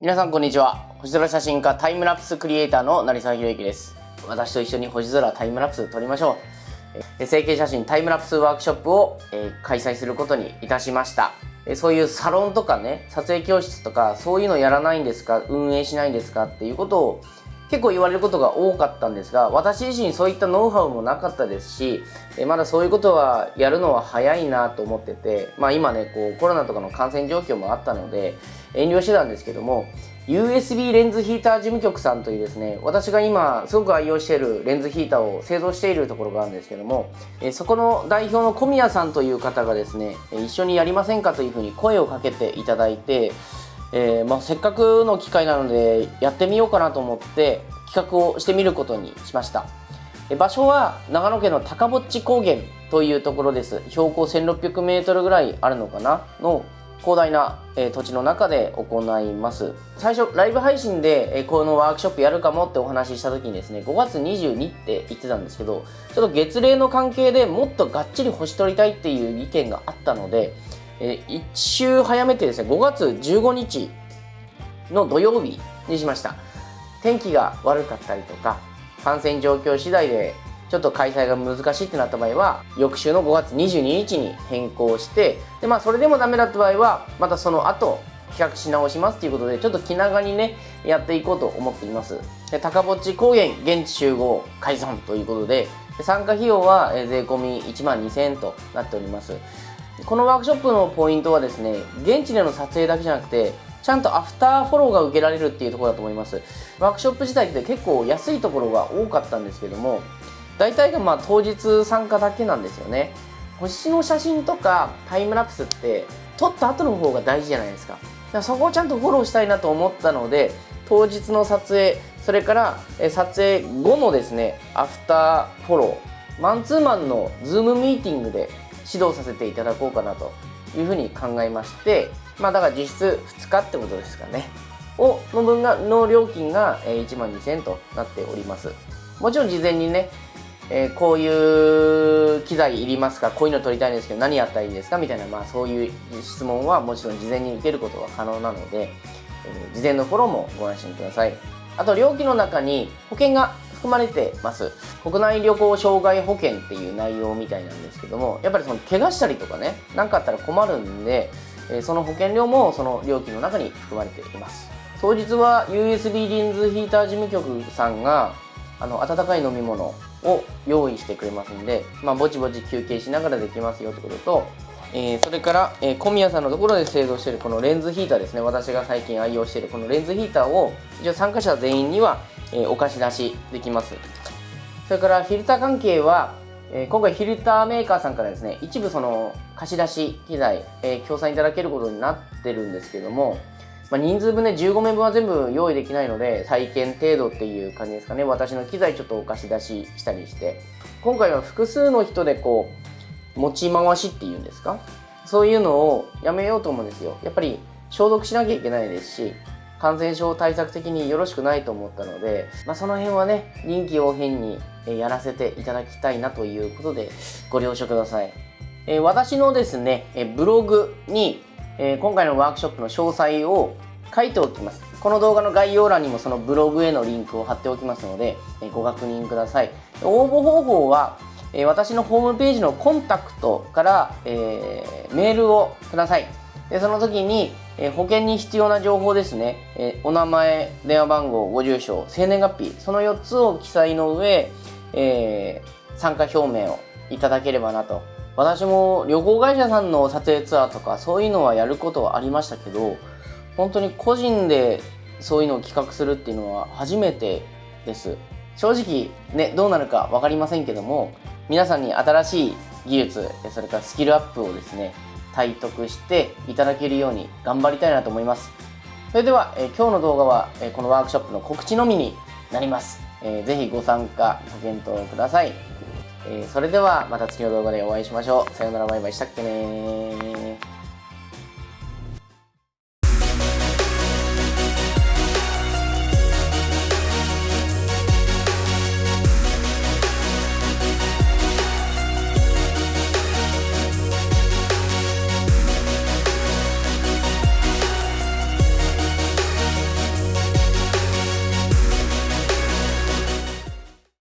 皆さんこんにちは。星空写真家タイムラプスクリエイターの成沢宏之です。私と一緒に星空タイムラプス撮りましょう。成形写真タイムラプスワークショップを、え、開催することにいたしました。そういうサロンとかね撮影教室とかそういうのやらないんですか？運営しないんですか？っていうことを結構言われることが多かったんですが私自身そういったノウハウもなかったですしまだそういうことはやるのは早いなと思ってて、まあ、今ねこうコロナとかの感染状況もあったので遠慮してたんですけども USB レンズヒーター事務局さんというですね私が今すごく愛用しているレンズヒーターを製造しているところがあるんですけどもそこの代表の小宮さんという方がですね一緒にやりませんかというふうに声をかけていただいてえー、まあ、せっかくの機会なのでやってみようかなと思って企画をしてみることにしました。場所は長野県の高ぼっち高原というところです。標高 1600m ぐらいあるのかなの広大な、え土地の中で行います。最初ライブ配信で、えこのワークショップやるかもってお話しした時にですね5月22って言ってたんですけどちょっと月齢の関係でもっとがっちり星取りたいっていう意見があったのでえー、1週早めてですね5月15日の土曜日にしました。天気が悪かったりとか感染状況次第でちょっと開催が難しいってなった場合は翌週の5月22日に変更してで、まあ、それでもダメだった場合はまたその後企画し直しますということでちょっと気長にねやっていこうと思っています。で高ぼっち高原現地集合解散ということで参加費用は税込み1万2000円となっております。このワークショップのポイントはですね現地での撮影だけじゃなくてちゃんとアフターフォローが受けられるっていうところだと思います。ワークショップ自体って結構安いところが多かったんですけども大体がまあ当日参加だけなんですよね。星の写真とかタイムラプスって撮った後の方が大事じゃないですか。かそこをちゃんとフォローしたいなと思ったので当日の撮影それから撮影後のですねアフターフォロー。マンツーマンのズームミーティングで指導させていただこうかなというふうに考えましてまあだから実質2日ってことですかね。をの分がの料金が1万2000円となっております。もちろん事前にねえー、こういう機材いりますか？こういうの撮りたいんですけど何やったらいいですか？みたいな、まあ、そういう質問はもちろん事前に受けることが可能なので、えー、事前のフォローもご安心ください。あと料金の中に保険が含まれてます。国内旅行障害保険っていう内容みたいなんですけどもやっぱりその怪我したりとかね何かあったら困るんで、えその保険料もその料金の中に含まれています。当日は USB リンズヒーター事務局さんがあの温かい飲み物を用意してくれますんで、まあ、ぼちぼち休憩しながらできますよってこととえー、それから、えー、小宮さんのところで製造しているこのレンズヒーターですね。私が最近愛用しているこのレンズヒーターを一応参加者全員には、え、お貸し出しできます。それからフィルター関係は、え今回フィルターメーカーさんからですね一部その貸し出し機材、え協賛いただけることになってるんですけども、まあ、人数分ね15名分は全部用意できないので体験程度っていう感じですかね。私の機材ちょっとお貸し出ししたりして。今回は複数の人でこう持ち回しっていうんですか？そういうのをやめようと思うんですよ。やっぱり消毒しなきゃいけないですし感染症対策的によろしくないと思ったので、まあ、その辺はね臨機応変にやらせていただきたいなということでご了承ください、え、私のですねブログに、え、今回のワークショップの詳細を書いておきます。この動画の概要欄にもそのブログへのリンクを貼っておきますので、えご確認ください。応募方法はえ私のホームページのコンタクトから、えー、メールをください。でその時に、えー、保険に必要な情報ですね、えー、お名前、電話番号、ご住所、生年月日、その4つを記載の上、え参加表明をいただければなと。私も旅行会社さんの撮影ツアーとかそういうのはやることはありましたけど、本当に個人でそういうのを企画するっていうのは初めてです。正直ね、どうなるか分かりませんけども、皆さんに新しい技術それからスキルアップをですね体得していただけるように頑張りたいなと思います。それでは、え今日の動画は、えこのワークショップの告知のみになります、えー、ぜひご参加ご検討ください、えー、それではまた次の動画でお会いしましょう。さようならバイバイしたっけね